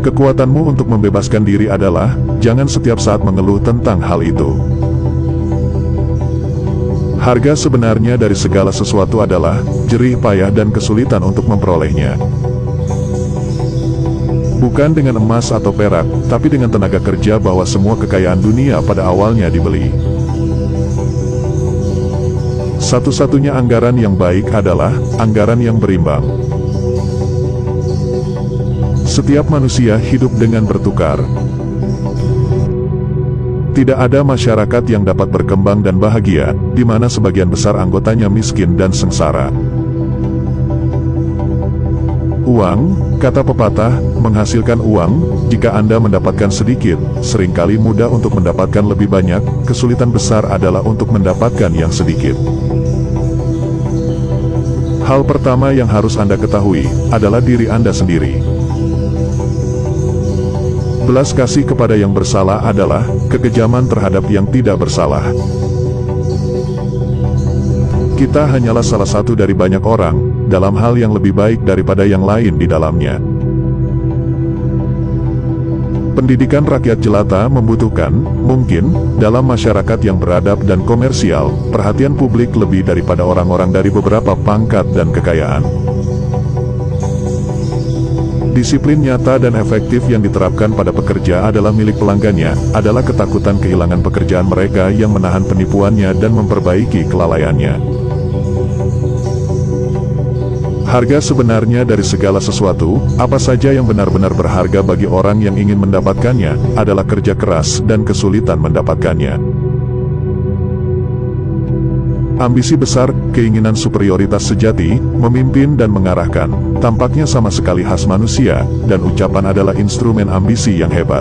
Kekuatanmu untuk membebaskan diri adalah, jangan setiap saat mengeluh tentang hal itu. Harga sebenarnya dari segala sesuatu adalah, jerih payah dan kesulitan untuk memperolehnya. Bukan dengan emas atau perak, tapi dengan tenaga kerja bahwa semua kekayaan dunia pada awalnya dibeli. Satu-satunya anggaran yang baik adalah, anggaran yang berimbang. Setiap manusia hidup dengan bertukar. Tidak ada masyarakat yang dapat berkembang dan bahagia, di mana sebagian besar anggotanya miskin dan sengsara. Uang, kata pepatah, menghasilkan uang, jika Anda mendapatkan sedikit, sering kali mudah untuk mendapatkan lebih banyak, kesulitan besar adalah untuk mendapatkan yang sedikit. Hal pertama yang harus Anda ketahui, adalah diri Anda sendiri. Belas kasih kepada yang bersalah adalah kekejaman terhadap yang tidak bersalah. Kita hanyalah salah satu dari banyak orang, dalam hal yang lebih baik daripada yang lain di dalamnya. Pendidikan rakyat jelata membutuhkan, mungkin, dalam masyarakat yang beradab dan komersial, perhatian publik lebih daripada orang-orang dari beberapa pangkat dan kekayaan. Disiplin nyata dan efektif yang diterapkan pada pekerja adalah milik pelanggannya, adalah ketakutan kehilangan pekerjaan mereka yang menahan penipuannya dan memperbaiki kelalaiannya. Harga sebenarnya dari segala sesuatu, apa saja yang benar-benar berharga bagi orang yang ingin mendapatkannya, adalah kerja keras dan kesulitan mendapatkannya. Ambisi besar, keinginan superioritas sejati, memimpin dan mengarahkan, tampaknya sama sekali khas manusia, dan ucapan adalah instrumen ambisi yang hebat.